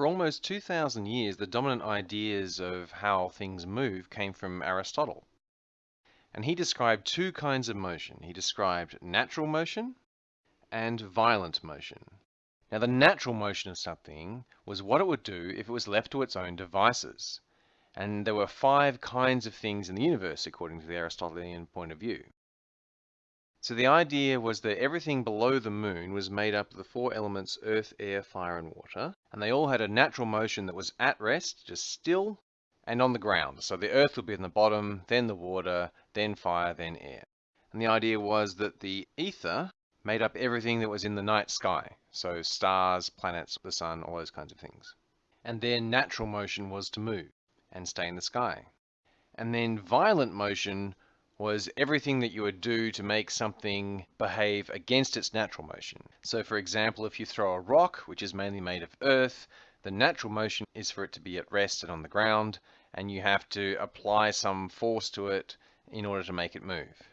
For almost 2,000 years, the dominant ideas of how things move came from Aristotle. And he described two kinds of motion. He described natural motion and violent motion. Now, the natural motion of something was what it would do if it was left to its own devices. And there were five kinds of things in the universe, according to the Aristotelian point of view. So the idea was that everything below the moon was made up of the four elements earth, air, fire, and water. And they all had a natural motion that was at rest, just still, and on the ground. So the earth would be in the bottom, then the water, then fire, then air. And the idea was that the ether made up everything that was in the night sky. So stars, planets, the sun, all those kinds of things. And their natural motion was to move and stay in the sky. And then violent motion was everything that you would do to make something behave against its natural motion. So for example, if you throw a rock, which is mainly made of earth, the natural motion is for it to be at rest and on the ground, and you have to apply some force to it in order to make it move.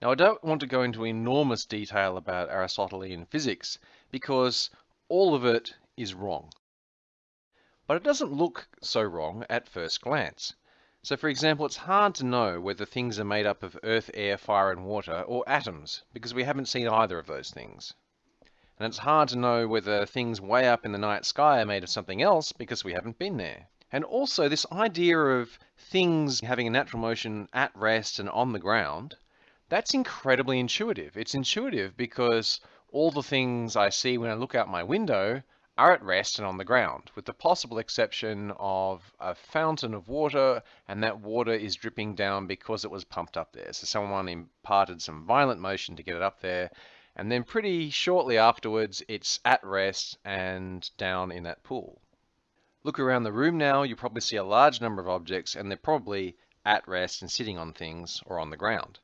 Now, I don't want to go into enormous detail about Aristotelian physics because all of it is wrong. But it doesn't look so wrong at first glance. So for example, it's hard to know whether things are made up of earth, air, fire, and water, or atoms, because we haven't seen either of those things. And it's hard to know whether things way up in the night sky are made of something else, because we haven't been there. And also, this idea of things having a natural motion at rest and on the ground that's incredibly intuitive. It's intuitive because all the things I see when I look out my window are at rest and on the ground, with the possible exception of a fountain of water, and that water is dripping down because it was pumped up there. So someone imparted some violent motion to get it up there, and then pretty shortly afterwards, it's at rest and down in that pool. Look around the room now, you probably see a large number of objects, and they're probably at rest and sitting on things or on the ground.